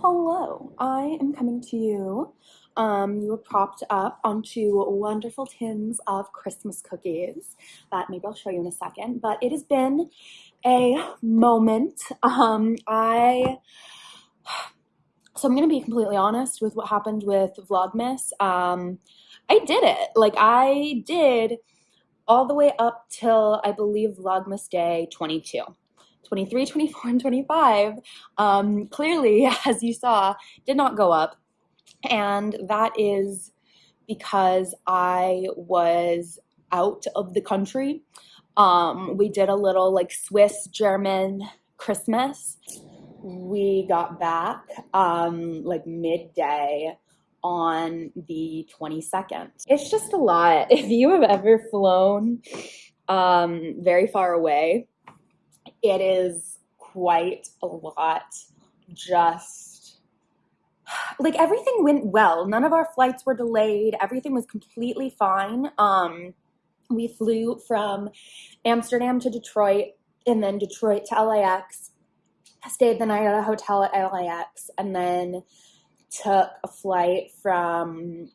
Hello, I am coming to you. Um, you were propped up onto wonderful tins of Christmas cookies that maybe I'll show you in a second, but it has been a moment. Um, I, so I'm going to be completely honest with what happened with Vlogmas. Um, I did it. Like I did all the way up till I believe Vlogmas Day 22. 23, 24, and 25 um, clearly, as you saw, did not go up. And that is because I was out of the country. Um, we did a little like Swiss German Christmas. We got back um, like midday on the 22nd. It's just a lot. If you have ever flown um, very far away, it is quite a lot. Just like everything went well. None of our flights were delayed. Everything was completely fine. Um, we flew from Amsterdam to Detroit and then Detroit to LAX. Stayed the night at a hotel at LAX and then took a flight from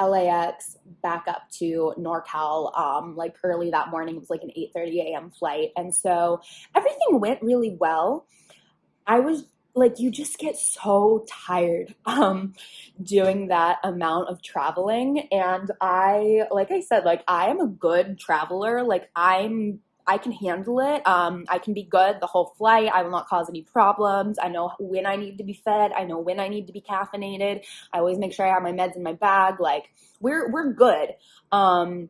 LAX back up to NorCal um, like early that morning. It was like an 8:30 a.m. flight, and so everything went really well. I was like, you just get so tired um, doing that amount of traveling, and I, like I said, like I am a good traveler. Like I'm I can handle it. Um, I can be good the whole flight. I will not cause any problems. I know when I need to be fed. I know when I need to be caffeinated. I always make sure I have my meds in my bag. Like we're we're good. Um,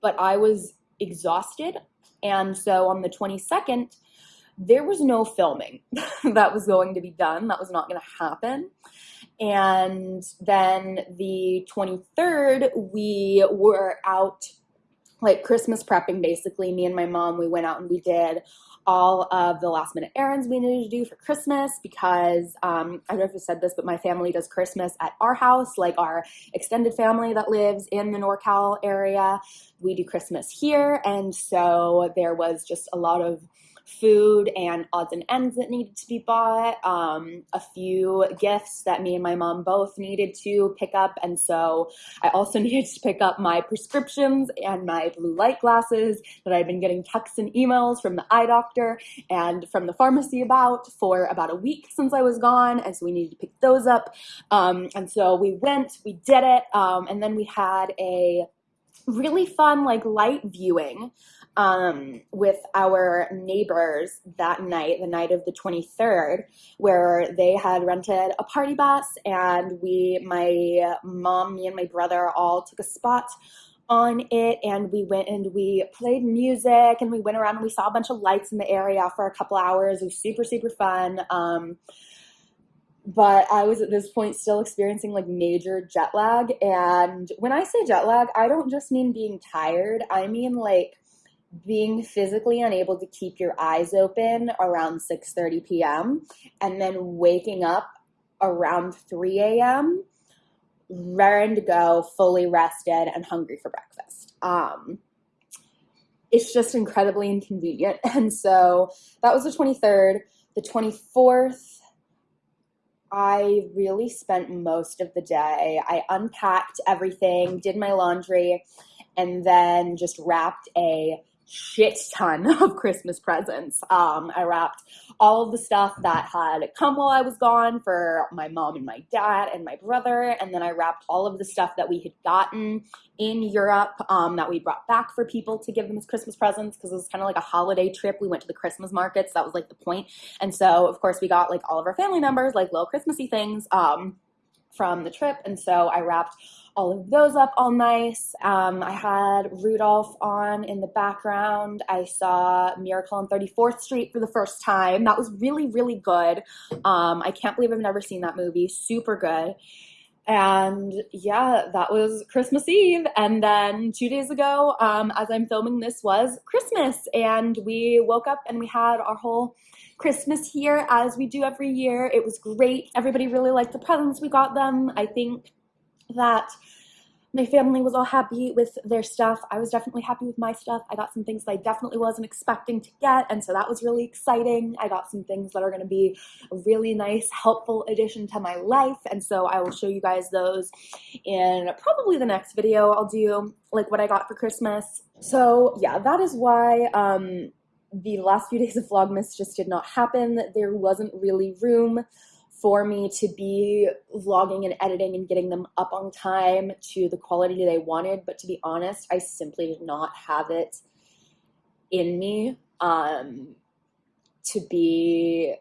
but I was exhausted, and so on the 22nd, there was no filming that was going to be done. That was not going to happen. And then the 23rd, we were out like Christmas prepping basically. Me and my mom, we went out and we did all of the last minute errands we needed to do for Christmas because um, I don't know if I said this, but my family does Christmas at our house, like our extended family that lives in the NorCal area. We do Christmas here. And so there was just a lot of food and odds and ends that needed to be bought, um, a few gifts that me and my mom both needed to pick up. And so I also needed to pick up my prescriptions and my blue light glasses that I've been getting texts and emails from the eye doctor and from the pharmacy about for about a week since I was gone. And so we needed to pick those up. Um, and so we went, we did it. Um, and then we had a really fun like light viewing um, with our neighbors that night, the night of the 23rd, where they had rented a party bus and we, my mom, me and my brother all took a spot on it and we went and we played music and we went around and we saw a bunch of lights in the area for a couple hours. It was super, super fun. Um, but I was at this point still experiencing like major jet lag. And when I say jet lag, I don't just mean being tired, I mean like being physically unable to keep your eyes open around 6:30 p.m. and then waking up around 3 a.m. raring to go, fully rested and hungry for breakfast. Um, it's just incredibly inconvenient. And so that was the 23rd. The 24th, I really spent most of the day. I unpacked everything, did my laundry, and then just wrapped a shit ton of Christmas presents. Um, I wrapped all of the stuff that had come while I was gone for my mom and my dad and my brother. And then I wrapped all of the stuff that we had gotten in Europe um, that we brought back for people to give them as Christmas presents because it was kind of like a holiday trip. We went to the Christmas markets. That was like the point. And so, of course, we got like all of our family members, like little Christmassy things. Um, from the trip. And so I wrapped all of those up all nice. Um, I had Rudolph on in the background. I saw Miracle on 34th Street for the first time. That was really, really good. Um, I can't believe I've never seen that movie. Super good. And yeah, that was Christmas Eve. And then two days ago, um, as I'm filming this, was Christmas. And we woke up and we had our whole Christmas here as we do every year. It was great. Everybody really liked the presents we got them. I think that my family was all happy with their stuff. I was definitely happy with my stuff. I got some things that I definitely wasn't expecting to get, and so that was really exciting. I got some things that are going to be a really nice, helpful addition to my life, and so I will show you guys those in probably the next video I'll do, like what I got for Christmas. So yeah, that is why um, the last few days of Vlogmas just did not happen. There wasn't really room for me to be vlogging and editing and getting them up on time to the quality they wanted. But to be honest, I simply did not have it in me um, to be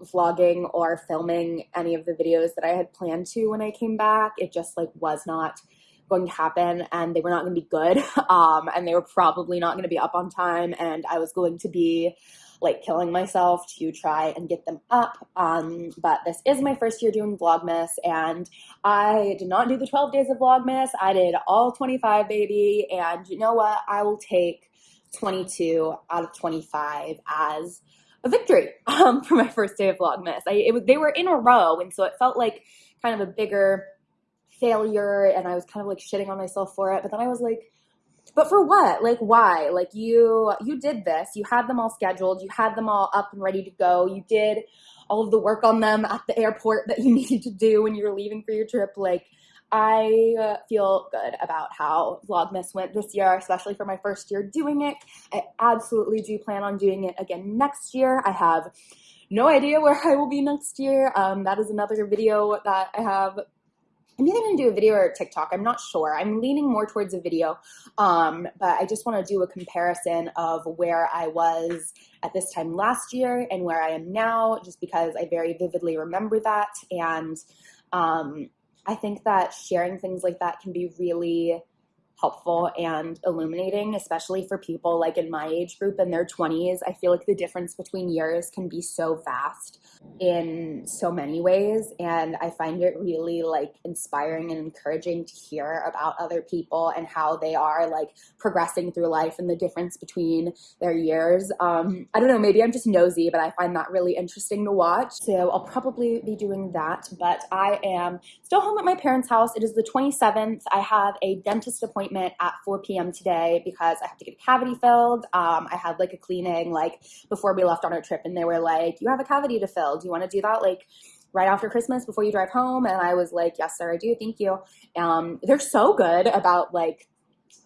vlogging or filming any of the videos that I had planned to when I came back. It just like was not going to happen and they were not going to be good um, and they were probably not going to be up on time and I was going to be like killing myself to try and get them up. Um, but this is my first year doing Vlogmas, and I did not do the 12 days of Vlogmas. I did all 25, baby. And you know what? I will take 22 out of 25 as a victory um, for my first day of Vlogmas. I, it, they were in a row, and so it felt like kind of a bigger failure, and I was kind of like shitting on myself for it. But then I was like, but for what like why like you you did this you had them all scheduled you had them all up and ready to go you did all of the work on them at the airport that you needed to do when you were leaving for your trip like I uh, feel good about how Vlogmas went this year, especially for my first year doing it. I absolutely do plan on doing it again next year. I have no idea where I will be next year. Um, that is another video that I have I'm either going to do a video or a TikTok. I'm not sure. I'm leaning more towards a video, um, but I just want to do a comparison of where I was at this time last year and where I am now, just because I very vividly remember that. And um, I think that sharing things like that can be really helpful and illuminating, especially for people like in my age group in their 20s. I feel like the difference between years can be so vast in so many ways and i find it really like inspiring and encouraging to hear about other people and how they are like progressing through life and the difference between their years. Um i don't know maybe i'm just nosy but i find that really interesting to watch. So i'll probably be doing that but i am still home at my parents house. It is the 27th i have a dentist appointment at 4 p.m today because i have to get a cavity filled um i had like a cleaning like before we left on our trip and they were like you have a cavity to fill do you want to do that like right after Christmas before you drive home? And I was like, yes, sir, I do. Thank you. Um, they're so good about like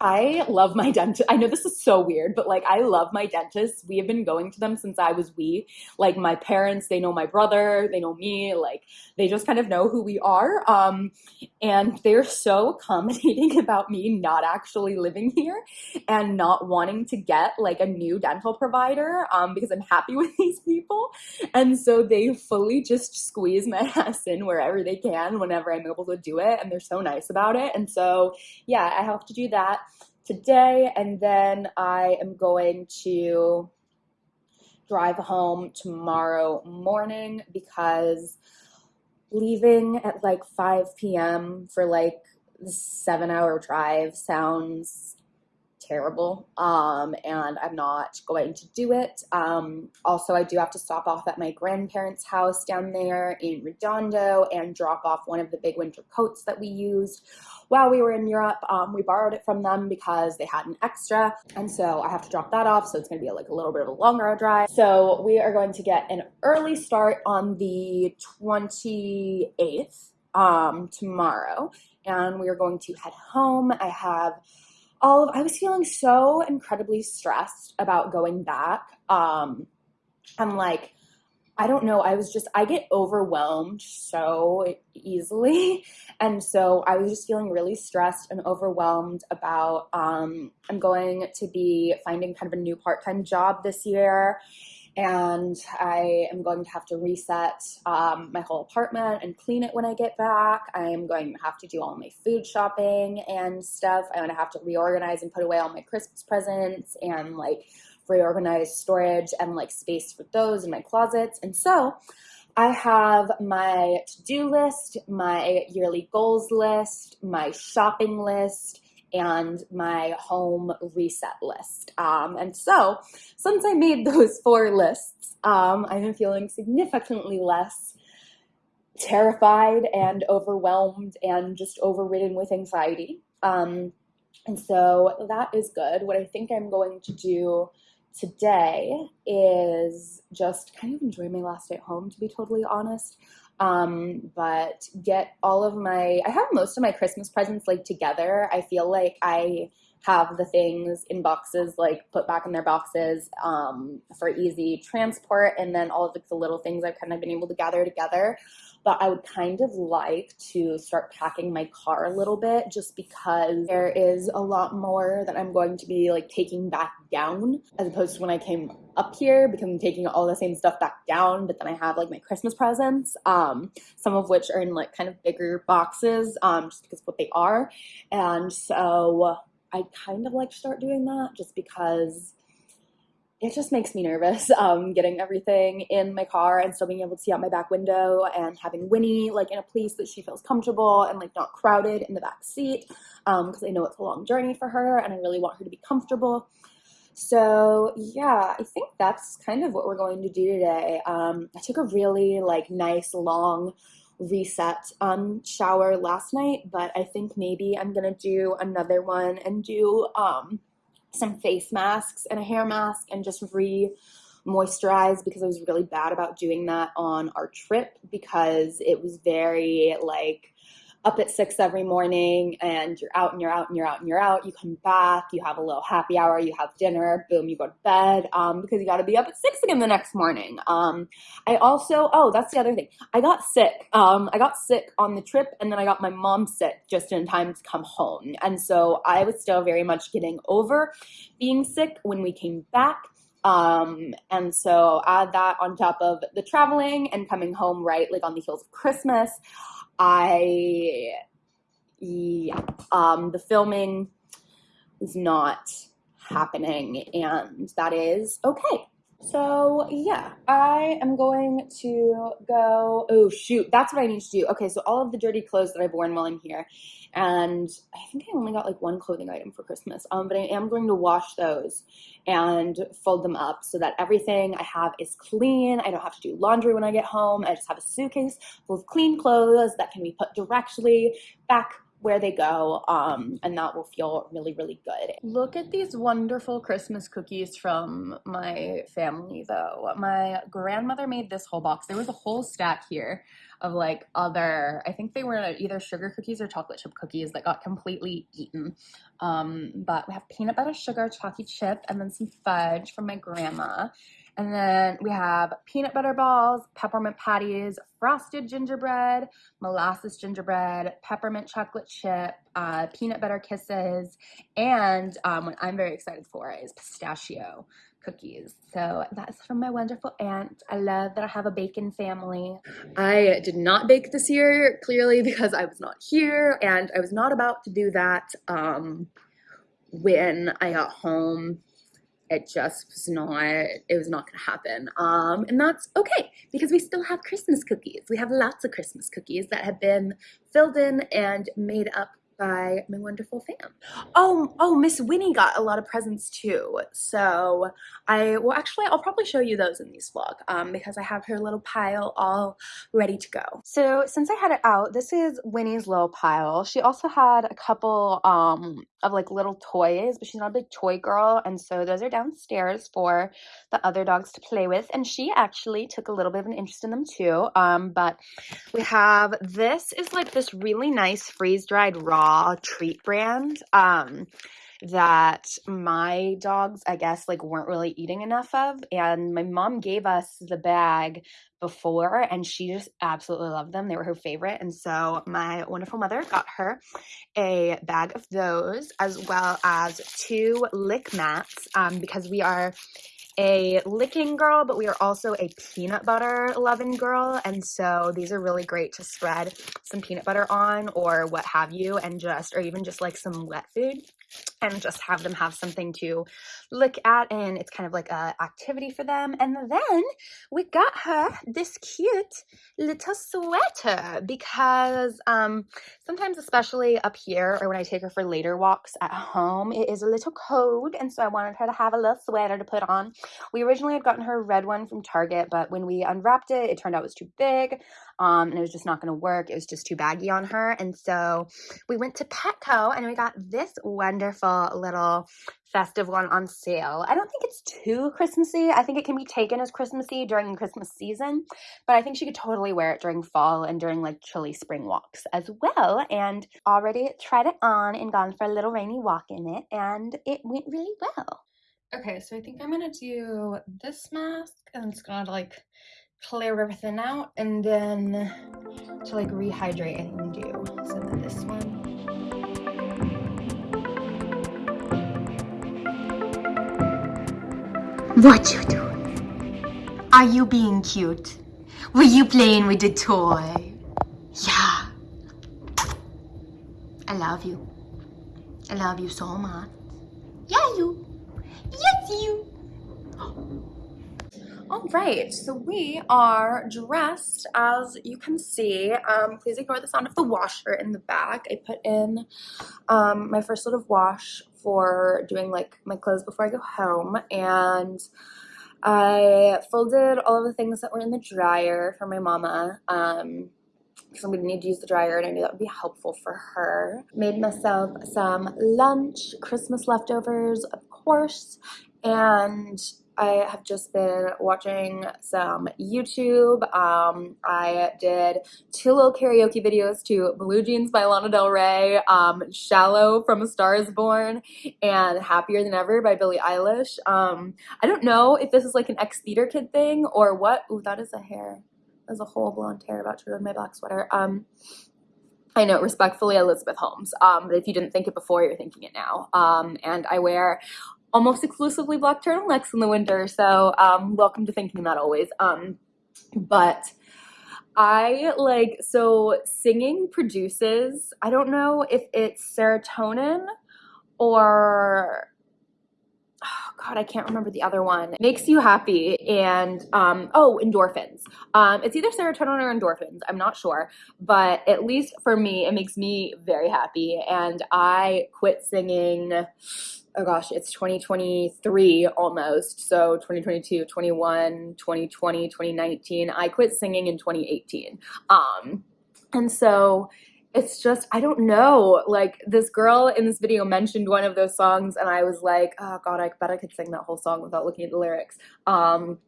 I love my dentist. I know this is so weird, but like I love my dentist. We have been going to them since I was wee. Like my parents, they know my brother, they know me, like they just kind of know who we are. Um, and they're so accommodating about me not actually living here and not wanting to get like a new dental provider um, because I'm happy with these people. And so they fully just squeeze my ass in wherever they can whenever I'm able to do it. And they're so nice about it. And so, yeah, I have to do that today, and then I am going to drive home tomorrow morning because leaving at like 5 p.m. for like the seven hour drive sounds terrible um, and I'm not going to do it. Um, also, I do have to stop off at my grandparents' house down there in Redondo and drop off one of the big winter coats that we used while we were in Europe. Um, we borrowed it from them because they had an extra and so I have to drop that off so it's going to be like a little bit of a longer drive. So we are going to get an early start on the 28th um, tomorrow and we are going to head home. I have all of I was feeling so incredibly stressed about going back. Um I'm like I don't know, I was just I get overwhelmed so easily. And so I was just feeling really stressed and overwhelmed about um I'm going to be finding kind of a new part-time job this year and I am going to have to reset um, my whole apartment and clean it when I get back. I am going to have to do all my food shopping and stuff. I'm going to have to reorganize and put away all my Christmas presents and like reorganize storage and like space for those in my closets. And so I have my to-do list, my yearly goals list, my shopping list, and my home reset list. Um, and so, since I made those four lists, um, I've been feeling significantly less terrified and overwhelmed and just overridden with anxiety. Um, and so that is good. What I think I'm going to do today is just kind of enjoy my last day at home, to be totally honest. Um, but get all of my, I have most of my Christmas presents like together. I feel like I have the things in boxes like put back in their boxes um, for easy transport and then all of the little things I've kind of been able to gather together but I would kind of like to start packing my car a little bit just because there is a lot more that I'm going to be like taking back down as opposed to when I came up here because I'm taking all the same stuff back down but then I have like my Christmas presents um, some of which are in like kind of bigger boxes um, just because what they are. And so I kind of like to start doing that just because it just makes me nervous um, getting everything in my car and still being able to see out my back window and having Winnie like in a place that she feels comfortable and like not crowded in the back seat because um, I know it's a long journey for her and I really want her to be comfortable. So yeah, I think that's kind of what we're going to do today. Um, I took a really like nice long reset um, shower last night, but I think maybe I'm gonna do another one and do um, some face masks and a hair mask and just re moisturize because I was really bad about doing that on our trip because it was very like up at six every morning and you're out and you're out and you're out and you're out. You come back, you have a little happy hour, you have dinner, boom, you go to bed um, because you got to be up at six again the next morning. Um, I also, oh, that's the other thing. I got sick. Um, I got sick on the trip and then I got my mom sick just in time to come home. And so I was still very much getting over being sick when we came back. Um, and so add that on top of the traveling and coming home right like on the heels of Christmas. I, yeah, um, the filming is not happening, and that is okay. So yeah, I am going to go, oh shoot, that's what I need to do. Okay, so all of the dirty clothes that I've worn while I'm here, and I think I only got like one clothing item for Christmas, um, but I am going to wash those and fold them up so that everything I have is clean. I don't have to do laundry when I get home. I just have a suitcase full of clean clothes that can be put directly back where they go um, and that will feel really really good look at these wonderful christmas cookies from my family though my grandmother made this whole box there was a whole stack here of like other i think they were either sugar cookies or chocolate chip cookies that got completely eaten. Um, but we have peanut butter sugar chalky chip and then some fudge from my grandma. And then we have peanut butter balls, peppermint patties, frosted gingerbread, molasses gingerbread, peppermint chocolate chip, uh, peanut butter kisses, and um, what I'm very excited for is pistachio cookies. So that's from my wonderful aunt. I love that I have a bacon family. I did not bake this year, clearly because I was not here and I was not about to do that um, when I got home it just was not it was not going to happen um, and that's okay because we still have christmas cookies we have lots of christmas cookies that have been filled in and made up by my wonderful fam. Oh, oh, Miss Winnie got a lot of presents too. So I, well, actually, I'll probably show you those in these vlog um, because I have her little pile all ready to go. So since I had it out, this is Winnie's little pile. She also had a couple um, of like little toys, but she's not a big toy girl. And so those are downstairs for the other dogs to play with. And she actually took a little bit of an interest in them too. Um, but we have, this is like this really nice freeze-dried raw raw treat brand um, that my dogs, I guess, like weren't really eating enough of. And my mom gave us the bag before and she just absolutely loved them. They were her favorite. And so my wonderful mother got her a bag of those as well as two lick mats um, because we are a licking girl, but we are also a peanut butter loving girl. And so these are really great to spread some peanut butter on or what have you, and just, or even just like some wet food. And just have them have something to look at and it's kind of like a activity for them and then we got her this cute little sweater because um sometimes especially up here or when i take her for later walks at home it is a little cold and so i wanted her to have a little sweater to put on we originally had gotten her a red one from target but when we unwrapped it it turned out it was too big um, and it was just not going to work. It was just too baggy on her. And so we went to Petco and we got this wonderful little festive one on sale. I don't think it's too Christmassy. I think it can be taken as Christmassy during the Christmas season, but I think she could totally wear it during fall and during like chilly spring walks as well. And already tried it on and gone for a little rainy walk in it, and it went really well. Okay, so I think I'm gonna do this mask and it's gonna like clear everything out and then to like rehydrate can do some of this one what you doing are you being cute? Were you playing with the toy? Yeah. I love you. I love you so much. Yeah you. Yes you. All right, so we are dressed as you can see. Um, please ignore the sound of the washer in the back. I put in um, my first load of wash for doing like my clothes before I go home and I folded all of the things that were in the dryer for my mama. Um, because I'm going to need to use the dryer and I knew that would be helpful for her. Made myself some lunch, Christmas leftovers, of course, and I have just been watching some YouTube. Um, I did two little karaoke videos to Blue Jeans by Lana Del Rey, um, Shallow from A Star is Born, and Happier Than Ever by Billie Eilish. Um, I don't know if this is like an ex-theater kid thing or what. Ooh, that is a hair. There's a whole blonde hair about to ruin my black sweater. Um, I know, respectfully, Elizabeth Holmes. Um, but if you didn't think it before, you're thinking it now. Um, and I wear almost exclusively black turtlenecks in the winter. So um, welcome to thinking that always. Um, but I like, so singing produces, I don't know if it's serotonin or god i can't remember the other one makes you happy and um oh endorphins um it's either serotonin or endorphins i'm not sure but at least for me it makes me very happy and i quit singing oh gosh, it's 2023 almost. So 2022, 21, 2020, 2019. I quit singing in 2018. Um, and so it's just, I don't know, like this girl in this video mentioned one of those songs and I was like, oh God, I bet I could sing that whole song without looking at the lyrics. Um,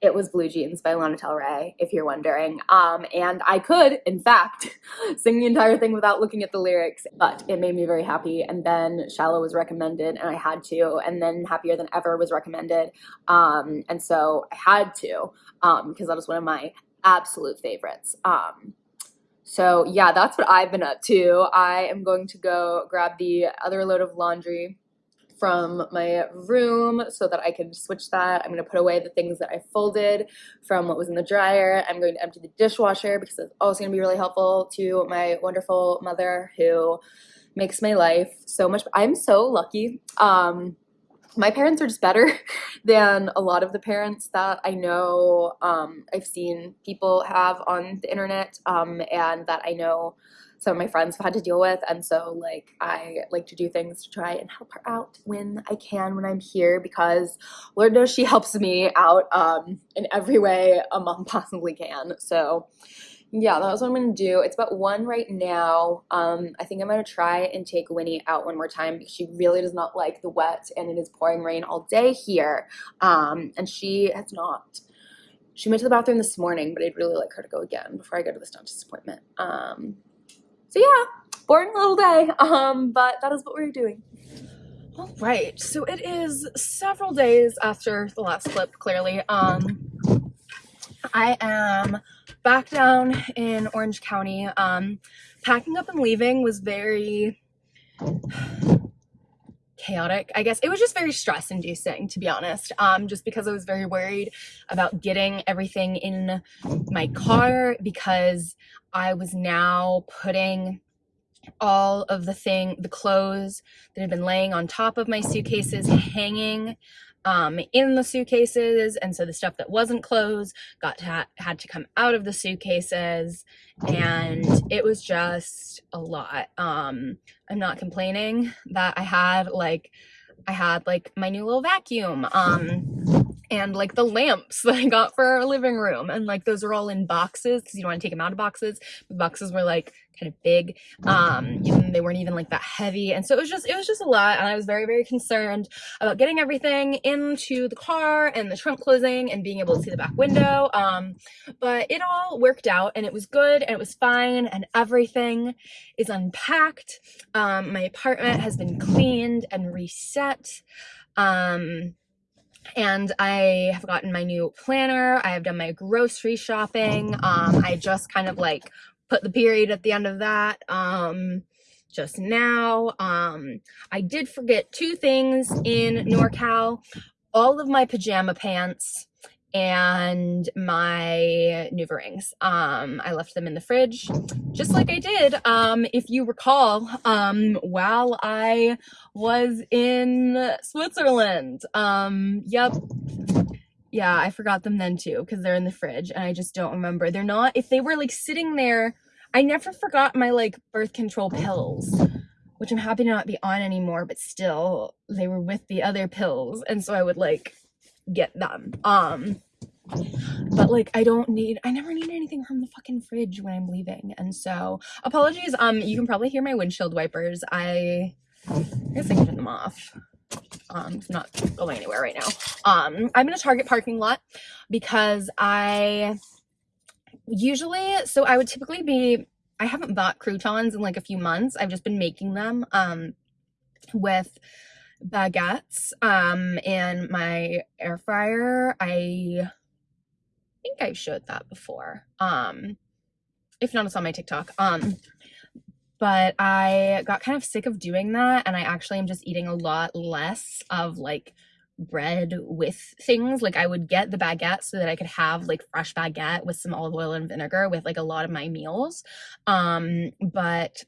it was Blue Jeans by Lana Del Rey, if you're wondering. Um, and I could, in fact, sing the entire thing without looking at the lyrics, but it made me very happy. And then Shallow was recommended, and I had to. And then Happier Than Ever was recommended. Um, and so I had to, um, because that was one of my absolute favorites. Um, so yeah, that's what I've been up to. I am going to go grab the other load of laundry from my room so that I can switch that. I'm going to put away the things that I folded from what was in the dryer. I'm going to empty the dishwasher because it's also going to be really helpful to my wonderful mother who makes my life so much. I'm so lucky. Um, my parents are just better than a lot of the parents that I know um, I've seen people have on the internet um, and that I know some of my friends have had to deal with. And so like I like to do things to try and help her out when I can when I'm here because Lord knows she helps me out um, in every way a mom possibly can. So yeah that's what I'm gonna do it's about one right now um, I think I'm gonna try and take Winnie out one more time she really does not like the wet and it is pouring rain all day here um, and she has not she went to the bathroom this morning, but I'd really like her to go again before I go to this dentist appointment. Um, so yeah, boring little day, um, but that is what we're doing. All right, so it is several days after the last clip, clearly. Um, I am back down in Orange County. Um, packing up and leaving was very chaotic i guess it was just very stress inducing to be honest um just because i was very worried about getting everything in my car because i was now putting all of the thing, the clothes that had been laying on top of my suitcases hanging um, in the suitcases. And so the stuff that wasn't clothes got to ha- had to come out of the suitcases. And it was just a lot. Um, I'm not complaining that I had like, I had like my new little vacuum. Um, and like the lamps that I got for our living room. And like those are all in boxes because you don't want to take them out of boxes. The boxes were like kind of big. Um, they weren't even like that heavy. And so it was just, it was just a lot. And I was very, very concerned about getting everything into the car and the trunk closing and being able to see the back window. Um, but it all worked out and it was good and it was fine and everything is unpacked. Um, my apartment has been cleaned and reset. Um, and I have gotten my new planner. I have done my grocery shopping. Um, I just kind of like put the period at the end of that um, just now. Um, I did forget two things in NorCal. All of my pajama pants and my Nuva. Um, I left them in the fridge, just like I did, um, if you recall, um, while I was in Switzerland. Um, yep. Yeah, I forgot them then too, because they're in the fridge, and I just don't remember. They're not, if they were like sitting there, I never forgot my like birth control pills, which I'm happy to not be on anymore, but still, they were with the other pills, and so I would like get them. Um, but like I don't need, I never need anything from the fucking fridge when I'm leaving. And so apologies. Um, you can probably hear my windshield wipers. I, I guess I can turn them off. Um, not going anywhere right now. Um, I'm in a Target parking lot because I usually, so I would typically be, I haven't bought croutons in like a few months. I've just been making them, um, with baguettes um and my air fryer i think i showed that before um if not it's on my tiktok um but i got kind of sick of doing that and i actually am just eating a lot less of like bread with things like i would get the baguette so that i could have like fresh baguette with some olive oil and vinegar with like a lot of my meals um but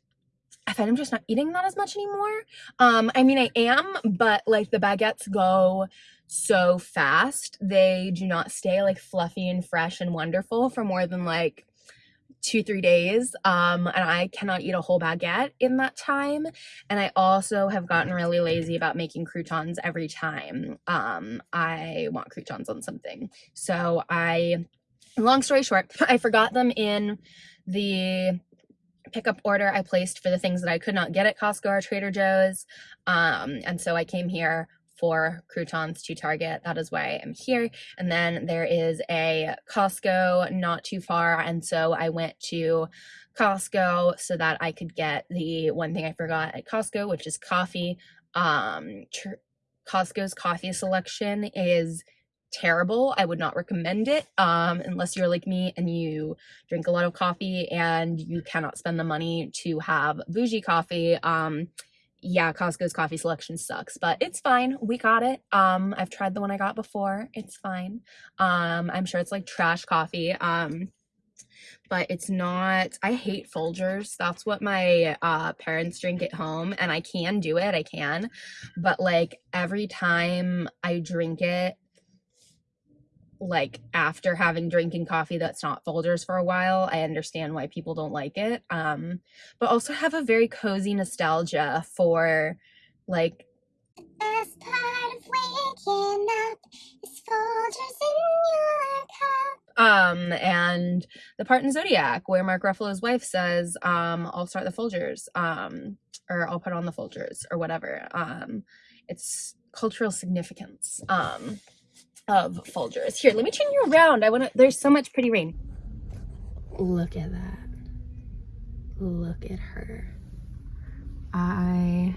I find I'm just not eating that as much anymore. Um, I mean, I am, but like the baguettes go so fast. They do not stay like fluffy and fresh and wonderful for more than like two, three days. Um, and I cannot eat a whole baguette in that time. And I also have gotten really lazy about making croutons every time um, I want croutons on something. So I, long story short, I forgot them in the pickup order I placed for the things that I could not get at Costco or Trader Joe's. Um, and so I came here for croutons to Target. That is why I'm here. And then there is a Costco not too far. And so I went to Costco so that I could get the one thing I forgot at Costco, which is coffee. Um, Costco's coffee selection is terrible. I would not recommend it um, unless you're like me and you drink a lot of coffee and you cannot spend the money to have bougie coffee. Um, yeah, Costco's coffee selection sucks, but it's fine. We got it. Um, I've tried the one I got before. It's fine. Um, I'm sure it's like trash coffee. Um, but it's not i hate folgers that's what my uh parents drink at home and i can do it i can but like every time i drink it like after having drinking coffee that's not Folgers for a while, I understand why people don't like it. Um, but also have a very cozy nostalgia for like best part of waking up is Folgers in your cup. Um, and the part in Zodiac where Mark Ruffalo's wife says, um, I'll start the Folgers, um, or I'll put on the Folgers or whatever. Um, it's cultural significance. Um, of Folgers. Here, let me turn you around. I want to, there's so much pretty rain. Look at that. Look at her. I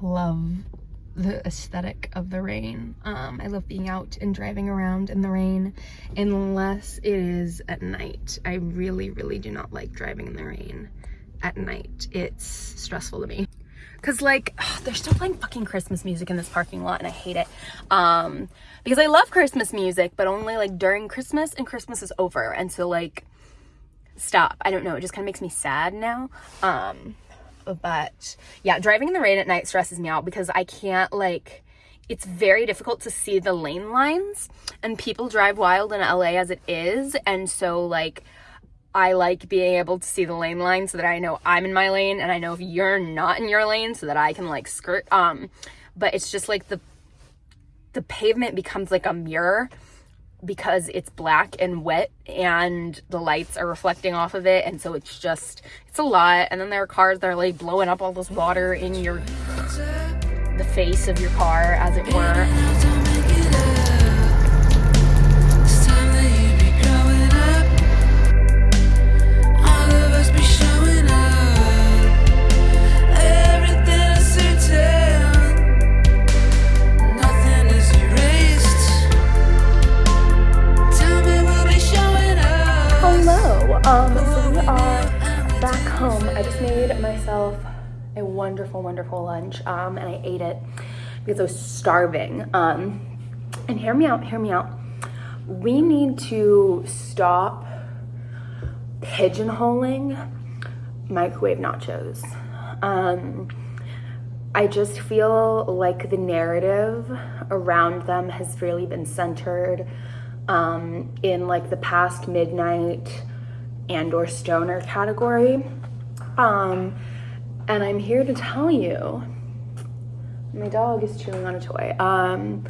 love the aesthetic of the rain. Um, I love being out and driving around in the rain unless it is at night. I really, really do not like driving in the rain at night. It's stressful to me. Cause like, ugh, they're still playing fucking Christmas music in this parking lot and I hate it. Um, because I love Christmas music, but only like during Christmas and Christmas is over. And so like, stop. I don't know. It just kind of makes me sad now. Um, but yeah, driving in the rain at night stresses me out because I can't like it's very difficult to see the lane lines and people drive wild in LA as it is and so like I like being able to see the lane line so that I know I'm in my lane and I know if you're not in your lane so that I can like skirt um but it's just like the the pavement becomes like a mirror because it's black and wet and the lights are reflecting off of it and so it's just it's a lot and then there are cars that are like blowing up all this water in your the face of your car as it were Um, so we are back home. I just made myself a wonderful, wonderful lunch, um, and I ate it because I was starving. Um, and hear me out, hear me out. We need to stop pigeonholing microwave nachos. Um, I just feel like the narrative around them has really been centered um, in like the past midnight and or stoner category. Um, and I'm here to tell you, my dog is chewing on a toy, um,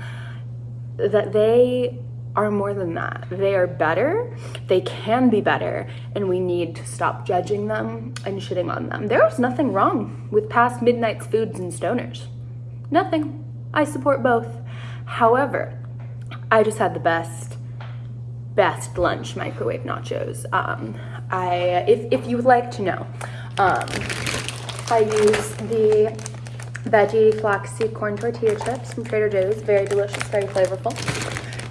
that they are more than that. They are better, they can be better, and we need to stop judging them and shitting on them. There is nothing wrong with past midnight's foods and stoners. Nothing. I support both. However, I just had the best best lunch microwave nachos. Um, I, if, if you would like to know, um, I use the veggie flaxseed corn tortilla chips from Trader Joe's. Very delicious, very flavorful.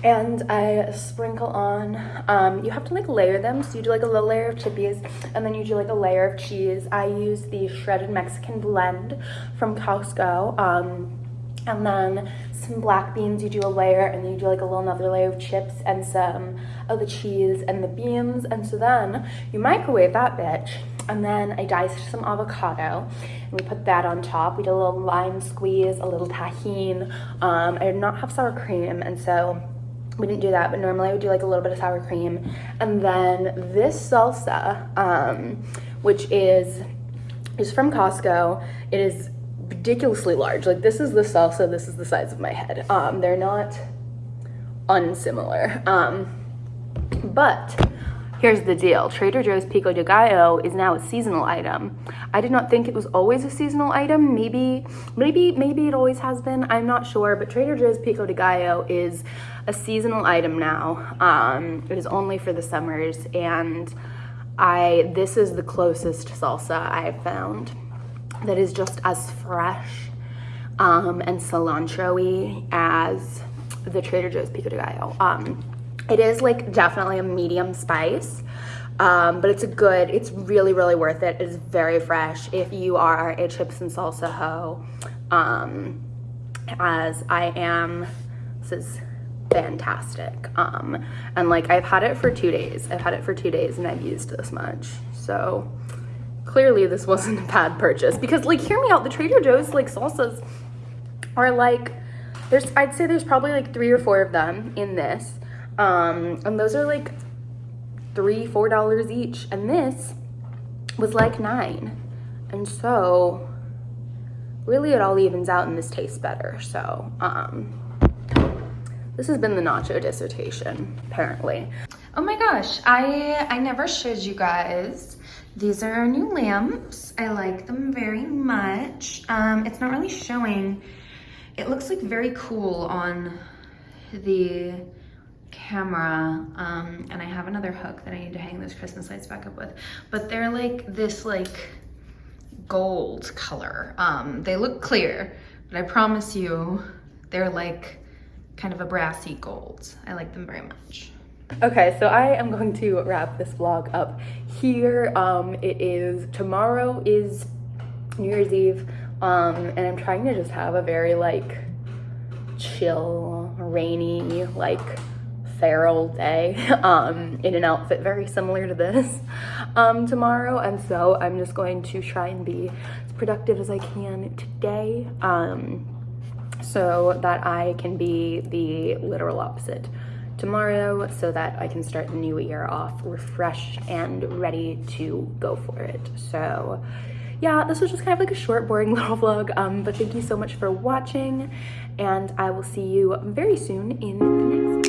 And I sprinkle on, um, you have to like layer them. So you do like a little layer of chippies and then you do like a layer of cheese. I use the shredded Mexican blend from Costco. Um, and then some black beans you do a layer and then you do like a little another layer of chips and some of the cheese and the beans and so then you microwave that bitch and then I diced some avocado and we put that on top. We did a little lime squeeze a little Tajín um, I did not have sour cream and so we didn't do that but normally I would do like a little bit of sour cream. And then this salsa um, which is is from Costco. It is ridiculously large. Like this is the salsa, this is the size of my head. Um, they're not unsimilar. Um, but here's the deal. Trader Joe's Pico de Gallo is now a seasonal item. I did not think it was always a seasonal item. Maybe, maybe, maybe it always has been. I'm not sure, but Trader Joe's Pico de Gallo is a seasonal item now. Um, it is only for the summers and I, this is the closest salsa I've found that is just as fresh um, and cilantro-y as the Trader Joe's Pico de Gallo. Um, it is like definitely a medium spice, um, but it's a good, it's really, really worth it. It is very fresh if you are a chips and salsa hoe, um, as I am. This is fantastic. Um, and like I've had it for two days. I've had it for two days and I've used this much. So clearly this wasn't a bad purchase. Because like hear me out the trader joe's like salsas are like there's i'd say there's probably like three or four of them in this. Um and those are like three four dollars each. And this was like nine. And so really it all evens out and this tastes better. So um this has been the nacho dissertation apparently. Oh my gosh. I i never showed you guys these are our new lamps. I like them very much. Um, it's not really showing. It looks like very cool on the camera. Um, and I have another hook that I need to hang those Christmas lights back up with. But they're like this like gold color. Um, they look clear, but I promise you they're like kind of a brassy gold. I like them very much. Okay, so I am going to wrap this vlog up here. Um, it is, tomorrow is New Year's Eve, um, and I'm trying to just have a very like chill, rainy, like feral day um, in an outfit very similar to this um, tomorrow. And so I'm just going to try and be as productive as I can today um, so that I can be the literal opposite tomorrow so that I can start the new year off refreshed and ready to go for it. So yeah, this was just kind of like a short, boring little vlog, um, but thank you so much for watching, and I will see you very soon in the next